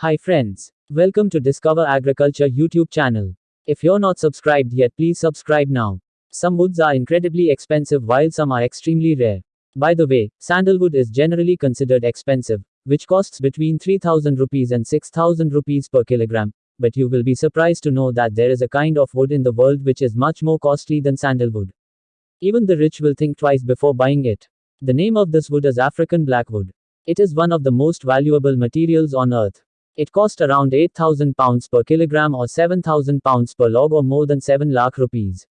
Hi friends. Welcome to Discover Agriculture YouTube channel. If you're not subscribed yet, please subscribe now. Some woods are incredibly expensive while some are extremely rare. By the way, sandalwood is generally considered expensive, which costs between 3000 rupees and 6000 rupees per kilogram. But you will be surprised to know that there is a kind of wood in the world which is much more costly than sandalwood. Even the rich will think twice before buying it. The name of this wood is African blackwood. It is one of the most valuable materials on earth. It cost around 8,000 pounds per kilogram or 7,000 pounds per log or more than 7 lakh rupees.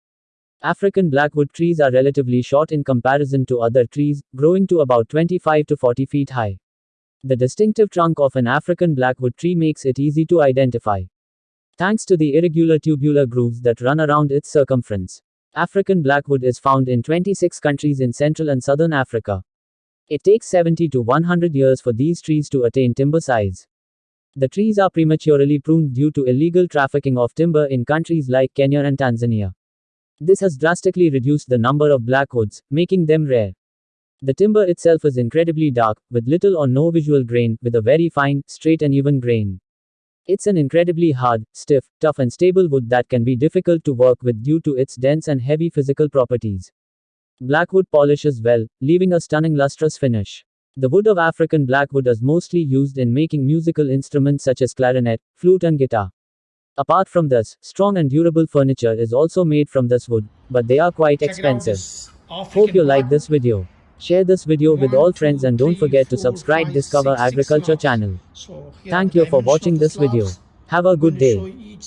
African blackwood trees are relatively short in comparison to other trees, growing to about 25 to 40 feet high. The distinctive trunk of an African blackwood tree makes it easy to identify. Thanks to the irregular tubular grooves that run around its circumference. African blackwood is found in 26 countries in Central and Southern Africa. It takes 70 to 100 years for these trees to attain timber size. The trees are prematurely pruned due to illegal trafficking of timber in countries like Kenya and Tanzania. This has drastically reduced the number of blackwoods, making them rare. The timber itself is incredibly dark, with little or no visual grain, with a very fine, straight and even grain. It's an incredibly hard, stiff, tough and stable wood that can be difficult to work with due to its dense and heavy physical properties. Blackwood polishes well, leaving a stunning lustrous finish. The wood of African blackwood is mostly used in making musical instruments such as clarinet, flute and guitar. Apart from this, strong and durable furniture is also made from this wood, but they are quite Check expensive. Hope you like this video. Share this video with One, all friends two, and don't three, forget to subscribe five, Discover six, six Agriculture slabs. channel. So Thank you for watching this video. Have a good going to show day.